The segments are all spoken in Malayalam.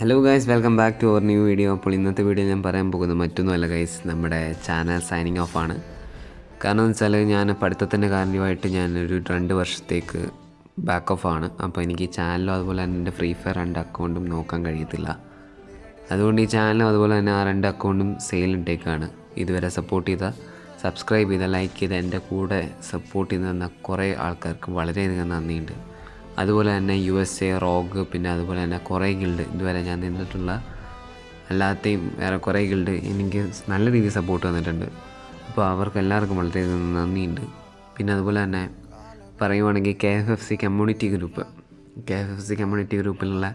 Hello guys welcome back to our new video അപ്പോൾ ഇന്നത്തെ വീഡിയോ ഞാൻ പറയാൻ പോകുന്നത് മറ്റൊന്നുമല്ല ഗൈസ് നമ്മുടെ ചാനൽ സൈനിങ് ഓഫ് ആണ്. കാരണം എന്ന് വെച്ചാൽ ഞാൻ പഠിത്തത്തിന്റെ കാര്യമായിട്ട് ഞാൻ ഒരു രണ്ട് വർഷത്തേക്ക് ബാക്ക് ഓഫ് ആണ്. അപ്പോൾ എനിക്ക് ചാനലും അതുപോലെ തന്നെ എന്റെ ഫ്രീ ഫയർ രണ്ട് അക്കൗണ്ടും നോക്കാൻ കഴിയത്തില്ല. അതുകൊണ്ട് ഈ ചാനലും അതുപോലെ തന്നെ ആ രണ്ട് അക്കൗണ്ടും സെയിൽ ഇട്ടേക്കാണ്. ഇതുവരെ സപ്പോർട്ട് ചെയ്ത സബ്സ്ക്രൈബ് ചെയ്ത ലൈക്ക് ചെയ്ത എന്റെ കൂടെ സപ്പോർട്ട് ചെയ്ത് തന്ന കുറേ ആൾക്കാർക്ക് വളരെയധികം നന്ദിയുണ്ട്. അതുപോലെ തന്നെ യു എസ് എ റോഗ് പിന്നെ അതുപോലെ തന്നെ കുറേ ഗിൽഡ് ഇതുവരെ ഞാൻ നിന്നിട്ടുള്ള അല്ലാത്തെയും വേറെ കുറേ ഗിൽഡ് എനിക്ക് നല്ല രീതിയിൽ സപ്പോർട്ട് തന്നിട്ടുണ്ട്. അപ്പോൾ അവർക്ക് എല്ലാവർക്കും വളരെയധികം നന്ദിയുണ്ട്. പിന്നെ അതുപോലെ തന്നെ പറയുവാണെങ്കിൽ K F F C community group K F F C community ഗ്രൂപ്പിലുള്ള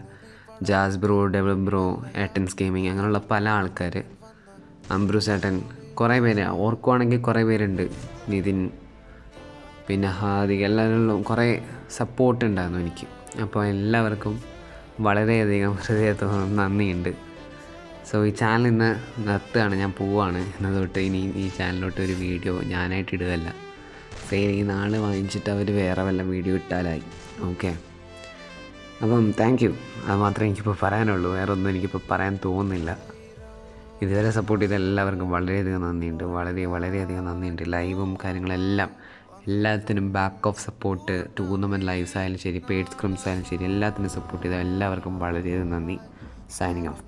ജാസ് ബ്രോ ഡെവലപ്പ് ബ്രോ ഏട്ടൻസ് ഗെയിമിങ് അങ്ങനെയുള്ള പല ആൾക്കാർ അംബ്രൂസ് ഏട്ടൻ കുറേ പേര് ഓർക്കുവാണെങ്കിൽ കുറേ പേരുണ്ട്. നിതിൻ പിന്നെ ഹാദി എല്ലാവരും കുറേ സപ്പോർട്ട് ഉണ്ടായിരുന്നു എനിക്ക്. അപ്പോൾ എല്ലാവർക്കും വളരെയധികം ഹൃദയത്തോളം നന്ദിയുണ്ട്. സോ ഈ ചാനൽ ഇന്ന് നിർത്തുകയാണ്. ഞാൻ പോവുകയാണ് എന്നതൊട്ട് ഇനി ഈ ചാനലിലോട്ട് ഒരു വീഡിയോ ഞാനായിട്ട് ഇടുകയല്ല. ഫെയിൽ ഈ നാൾ വാങ്ങിച്ചിട്ട് അവർ വേറെ വല്ല വീഡിയോ ഇട്ടാലായി. ഓക്കെ അപ്പം താങ്ക് യു അത് മാത്രമേ എനിക്കിപ്പോൾ പറയാനുള്ളൂ. വേറെ ഒന്നും എനിക്കിപ്പോൾ പറയാൻ തോന്നുന്നില്ല. ഇതുവരെ സപ്പോർട്ട് ചെയ്ത എല്ലാവർക്കും വളരെയധികം നന്ദിയുണ്ട്. വളരെ വളരെയധികം നന്ദിയുണ്ട്. ലൈവും കാര്യങ്ങളെല്ലാം എല്ലാത്തിനും back of support tournament lives ആയാലും ശരി പെയ്ഡ് സ്ക്രിംസ് ആയാലും ശരി എല്ലാത്തിനും സപ്പോർട്ട് ചെയ്ത എല്ലാവർക്കും വളരെയധികം നന്ദി. Signing off